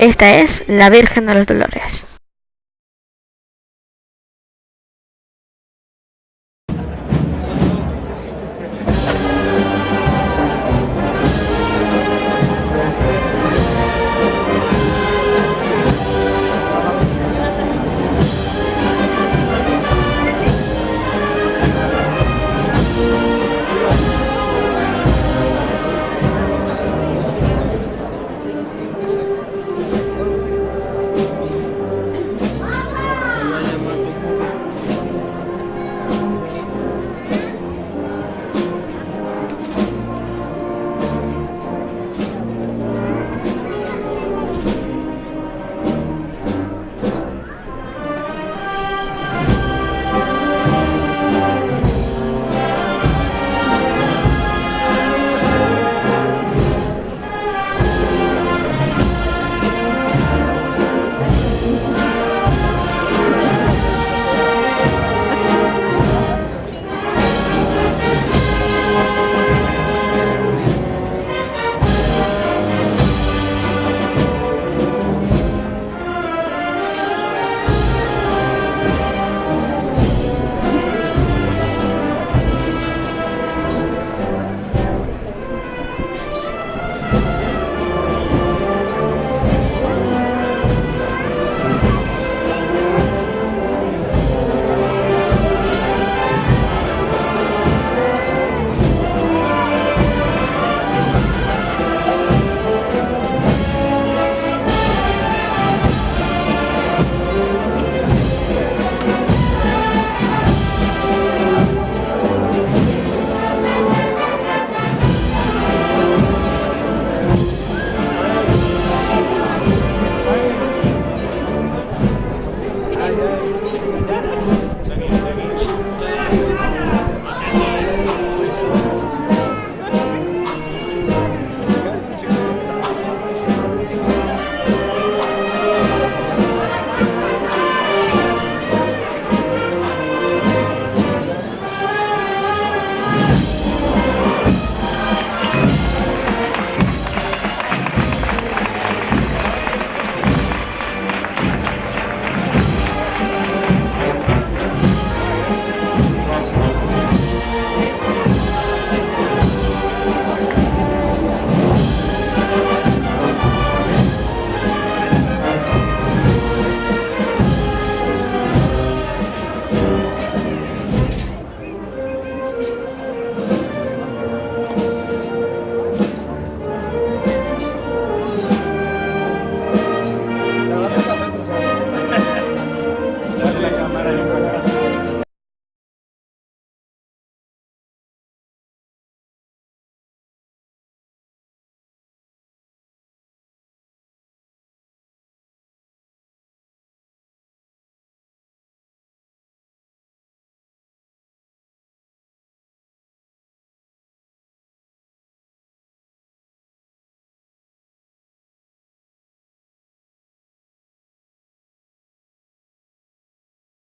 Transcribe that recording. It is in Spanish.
Esta es la Virgen de los Dolores.